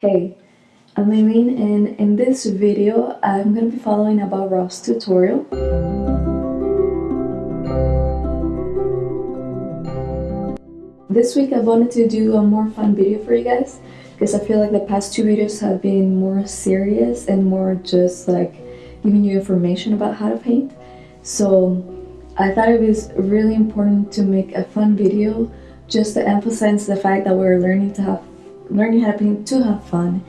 Hey, I'm Aileen and in this video I'm going to be following a Bob Ross tutorial. This week I wanted to do a more fun video for you guys because I feel like the past two videos have been more serious and more just like giving you information about how to paint. So I thought it was really important to make a fun video just to emphasize the fact that we're learning to have learning how to paint to have fun.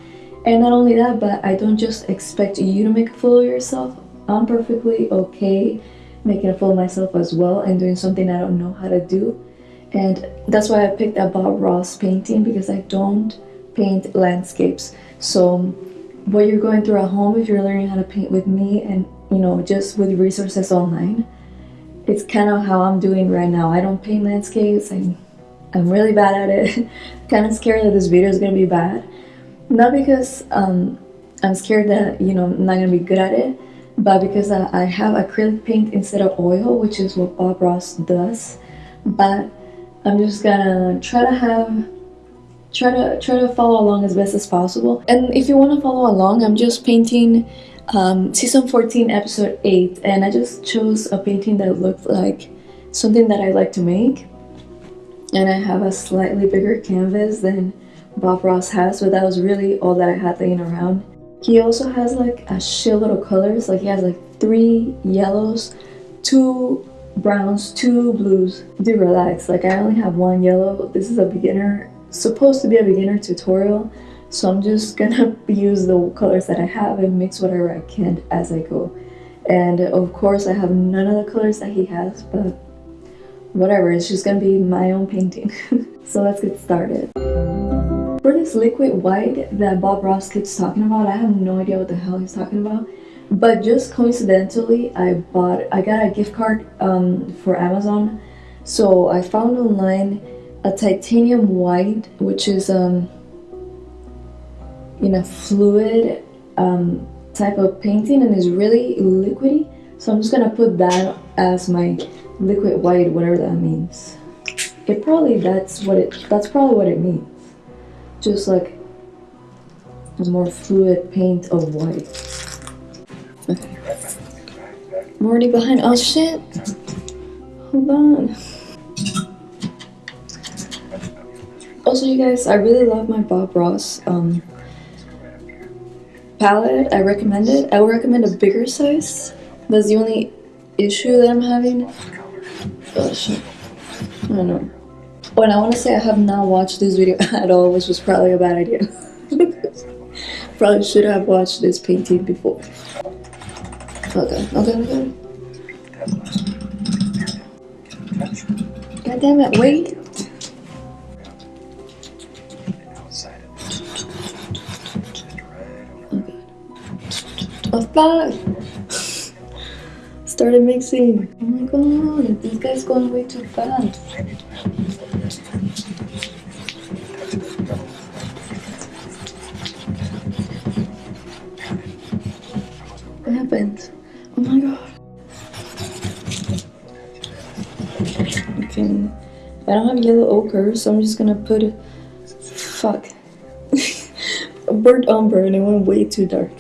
And not only that, but I don't just expect you to make a fool of yourself. I'm perfectly okay making a fool of myself as well and doing something I don't know how to do. And that's why I picked a Bob Ross painting because I don't paint landscapes. So what you're going through at home if you're learning how to paint with me and you know just with resources online it's kind of how I'm doing right now I don't paint landscapes I'm, I'm really bad at it. Kind of scared that this video is gonna be bad. Not because um, I'm scared that you know I'm not gonna be good at it but because I, I have acrylic paint instead of oil which is what Bob Ross does. But I'm just gonna try to have try to try to follow along as best as possible. And if you want to follow along i'm just painting um, season 14 episode 8 and i just chose a painting that looked like something that i like to make and i have a slightly bigger canvas than bob ross has but that was really all that i had laying around. He also has like a shitload of colors. Like he has like three yellows two browns two blues. Do relax. Like i only have one yellow. This is a beginner supposed to be a beginner tutorial so I'm just gonna use the colors that I have and mix whatever I can as I go. And of course I have none of the colors that he has but whatever it's just gonna be my own painting. So let's get started. For this liquid white that Bob Ross keeps talking about I have no idea what the hell he's talking about. But just coincidentally I bought I got a gift card um, for Amazon. So I found online a titanium white which is um in a fluid um, type of painting and is really liquidy. So I'm just gonna put that as my liquid white whatever that means it probably that's what it that's probably what it means just like a more fluid paint of white okay I'm already behind oh shit hold on Also, you guys, I really love my Bob Ross um, palette. I recommend it. I would recommend a bigger size. That's the only issue that I'm having. Oh, shit. I don't know. And I want to say I have not watched this video at all, which was probably a bad idea. probably should have watched this painting before. Okay, okay, okay. God damn it, wait. Oh fuck! Started mixing. Oh my god, this guy's going way too fast. What happened? Oh my god. Okay. I don't have yellow ochre, so I'm just gonna put. Fuck. burnt umber and it went way too dark.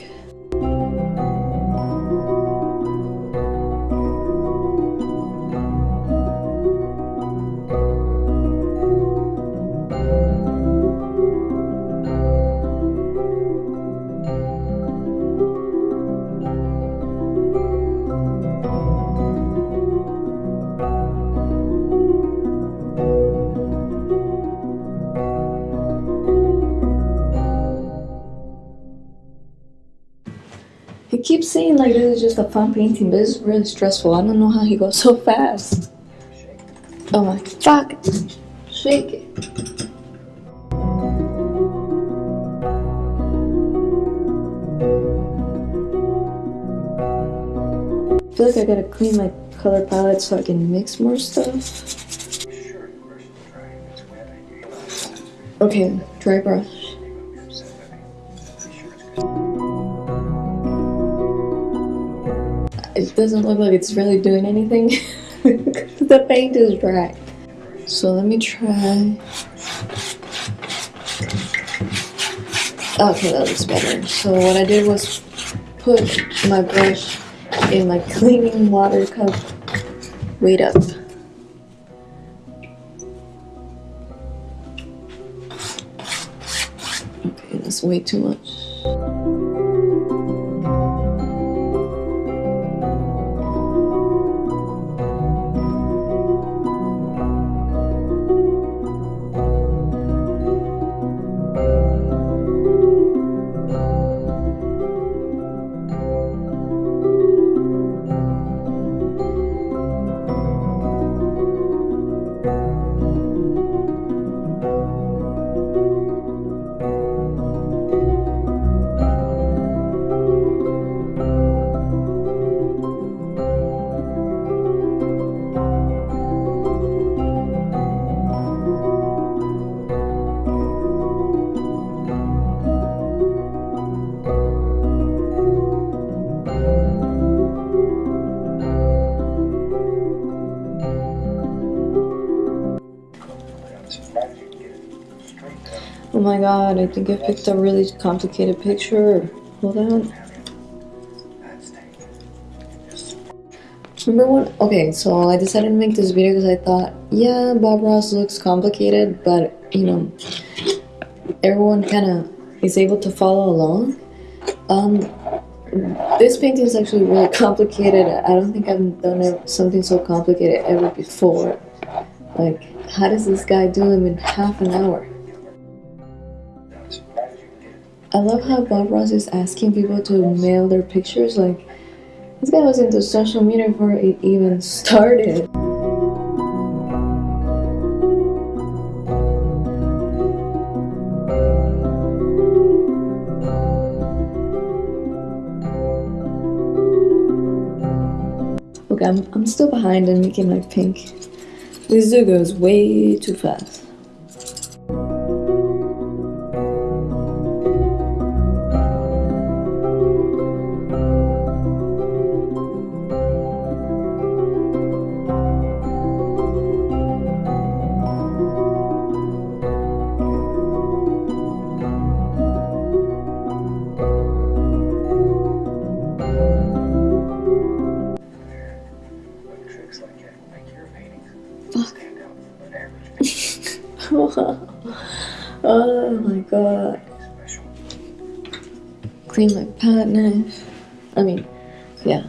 Saying like this is just a fun painting, but it's really stressful. I don't know how he goes so fast. Oh my fuck. Shake it. I feel like I gotta clean my color palette so I can mix more stuff. Okay, dry brush. Doesn't look like it's really doing anything the paint is dry so let me try Okay, that looks better. So what I did was put my brush in my cleaning water cup. Wait up. Okay, that's way too much. Oh my god, I think I picked a really complicated picture. Hold on. Number one, okay, so I decided to make this video because I thought, yeah, Bob Ross looks complicated, but you know, everyone kind of is able to follow along. Um, this painting is actually really complicated. I don't think I've done something so complicated ever before. Like, how does this guy do them in half an hour? I love how Bob Ross is asking people to mail their pictures. Like, this guy was into social media before it even started. Okay, I'm, I'm still behind in making my pink. This dude goes way too fast. I mean, yeah.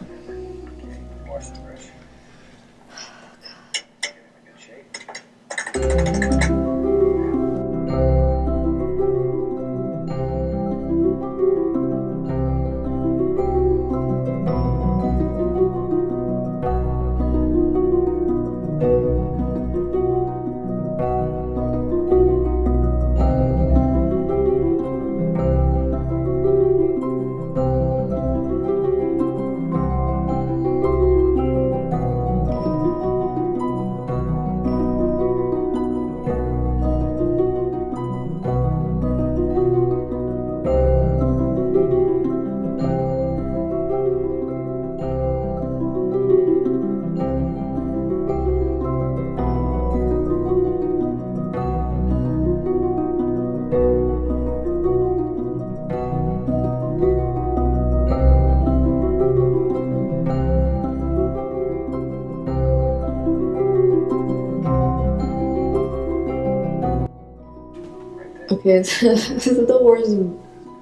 Okay, this is the worst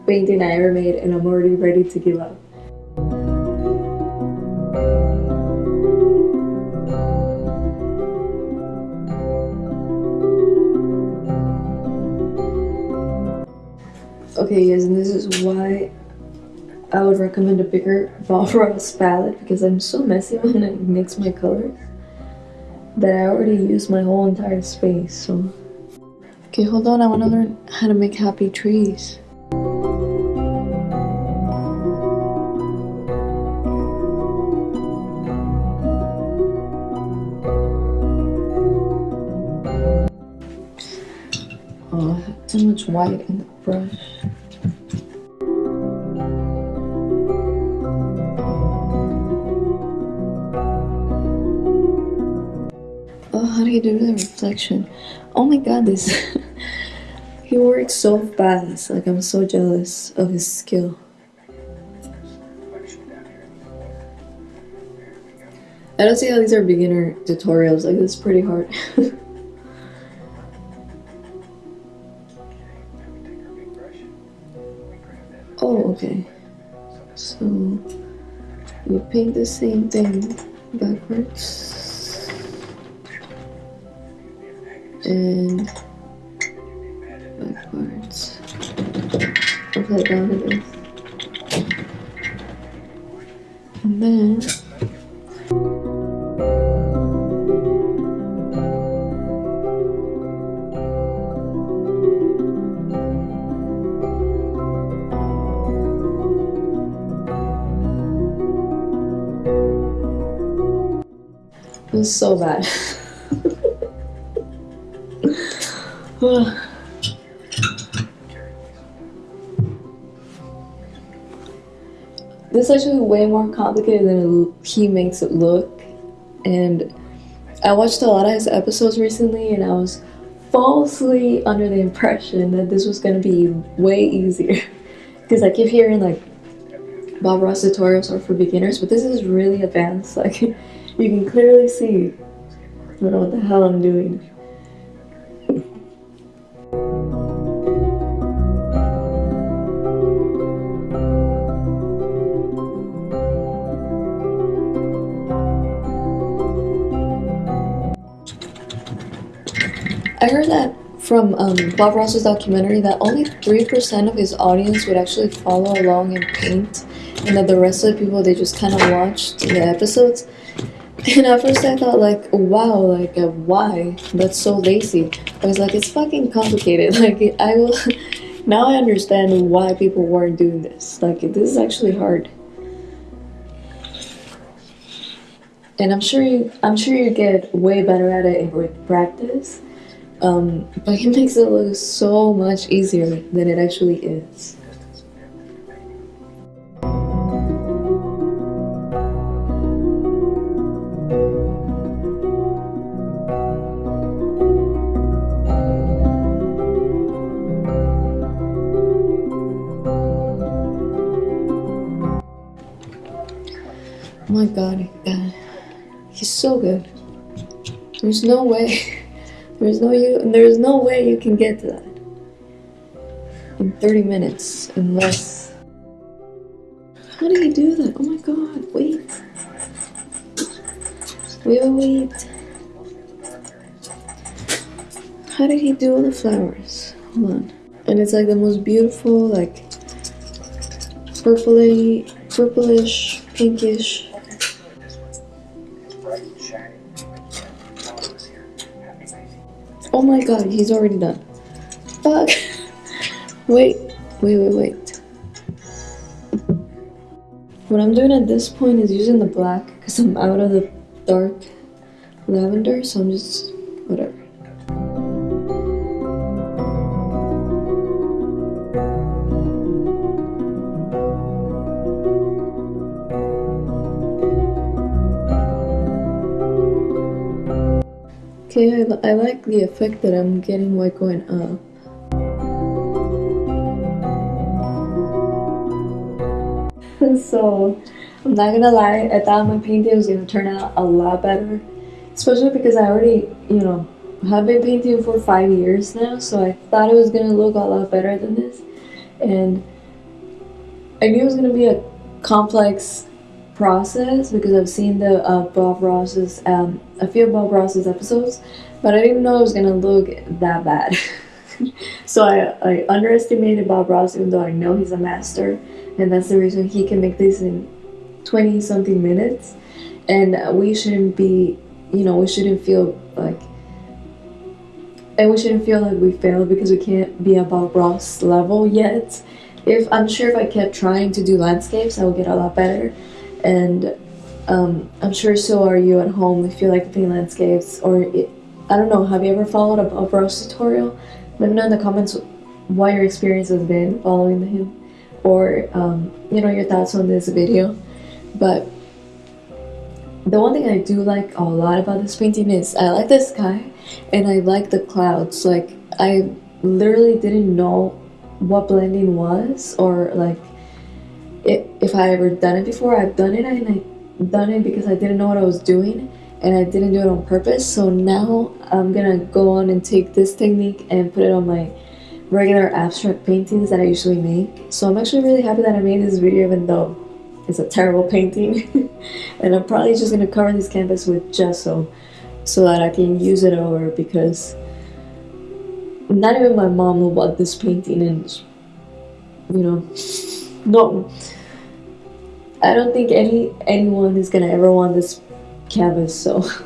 painting I ever made, and I'm already ready to give up. Okay, guys, and this is why I would recommend a bigger Ross palette because I'm so messy when I mix my colors that I already used my whole entire space. So, okay, hold on. I want to learn how to make happy trees. Oh, too much white in the brush. Oh, how do you do the reflection? Oh my god, this He works so fast. Like I'm so jealous of his skill. I don't see how these are beginner tutorials. Like is pretty hard. oh, okay. So you paint the same thing backwards and It is. And then It was so bad. is actually way more complicated than he makes it look. And I watched a lot of his episodes recently and I was falsely under the impression that this was gonna be way easier. Because I keep hearing like Bob Ross tutorials are for beginners, but this is really advanced. Like you can clearly see I don't know what the hell I'm doing. I heard that from um, Bob Ross's documentary that only 3% of his audience would actually follow along and paint, and that the rest of the people they just kind of watched the episodes. And at first I thought like, wow, like uh, why? That's so lazy. I was like, it's fucking complicated. Like I will. now I understand why people weren't doing this. Like this is actually hard. And I'm sure you, I'm sure you get way better at it with practice. Um, but he makes it look so much easier than it actually is. Oh my god, God. he's so good. There's no way. There's no you. There's no way you can get to that in 30 minutes unless. How did he do that? Oh my god! Wait. Wait, wait, wait. How did he do all the flowers? Hold on. And it's like the most beautiful, like purpley, purplish, pinkish. Oh my god, he's already done. Fuck. wait, wait, wait, wait. What I'm doing at this point is using the black because I'm out of the dark lavender, so I'm just whatever. Okay, I, I like the effect that I'm getting while going up. so, I'm not gonna lie, I thought my painting was gonna turn out a lot better. Especially because I already, you know, have been painting for five years now, so I thought it was gonna look a lot better than this. And I knew it was gonna be a complex process because I've seen the uh, Bob Ross's um, a few Bob Ross's episodes, but I didn't know it was gonna look that bad. so I, I underestimated Bob Ross, even though I know he's a master, and that's the reason he can make this in twenty something minutes. And we shouldn't be, you know, we shouldn't feel like. And we shouldn't feel like we failed because we can't be at Bob Ross level yet. If I'm sure if I kept trying to do landscapes, I would get a lot better and um, I'm sure so are you at home. If you like paint landscapes or it, I don't know have you ever followed a Bob Ross tutorial? Let me know in the comments what your experience has been following him or um, you know your thoughts on this video. But the one thing I do like a lot about this painting is I like the sky and I like the clouds. Like I literally didn't know what blending was or like if, if I ever done it before. I've done it and I done it because I didn't know what I was doing and I didn't do it on purpose. So now I'm gonna go on and take this technique and put it on my regular abstract paintings that I usually make. So I'm actually really happy that I made this video even though it's a terrible painting. and I'm probably just gonna cover this canvas with gesso so that I can use it over because not even my mom will want this painting and you know no I don't think any anyone is gonna ever want this canvas so.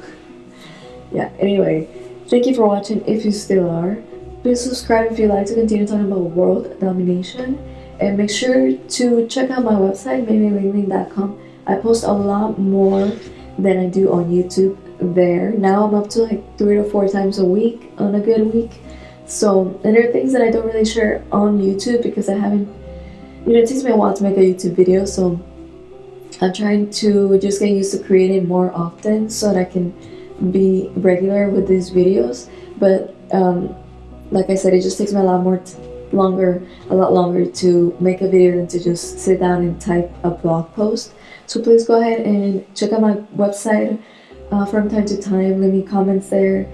Yeah anyway thank you for watching if you still are. Please subscribe if you like to continue talking about world domination. And make sure to check out my website maymailing.com I post a lot more than I do on YouTube there. Now I'm up to like three to four times a week on a good week. So and there are things that I don't really share on YouTube because I haven't you know it takes me a while to make a YouTube video so I'm trying to just get used to creating more often so that I can be regular with these videos. But um, like I said it just takes me a lot more longer a lot longer to make a video than to just sit down and type a blog post. So please go ahead and check out my website uh, from time to time. Leave me comments there.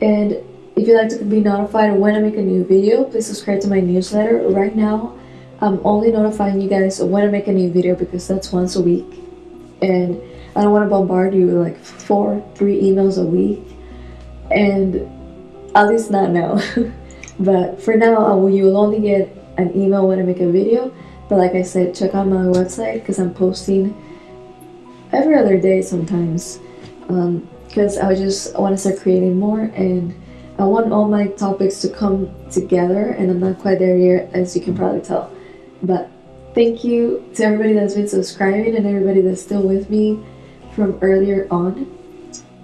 And if you'd like to be notified when I make a new video please subscribe to my newsletter. Right now I'm only notifying you guys when I make a new video because that's once a week. And I don't want to bombard you with like four three emails a week. And at least not now. But for now you will only get an email when I make a video. But like I said check out my website because I'm posting every other day sometimes. Because um, I just want to start creating more and I want all my topics to come together and I'm not quite there yet as you can probably tell but thank you to everybody that's been subscribing and everybody that's still with me from earlier on.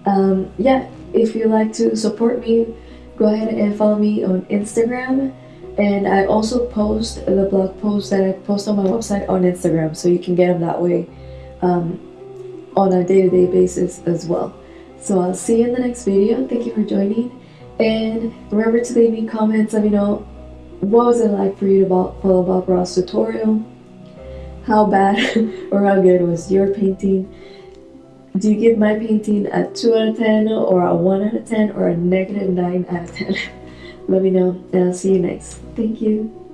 Um, yeah if you like to support me go ahead and follow me on Instagram. And I also post the blog posts that I post on my website on Instagram so you can get them that way um, on a day-to-day -day basis as well. So I'll see you in the next video. Thank you for joining. And remember to leave me comments let me know what was it like for you to follow Bob Ross tutorial how bad or how good was your painting? Do you give my painting a 2 out of 10 or a 1 out of 10 or a negative 9 out of 10 let me know and I'll see you next. Thank you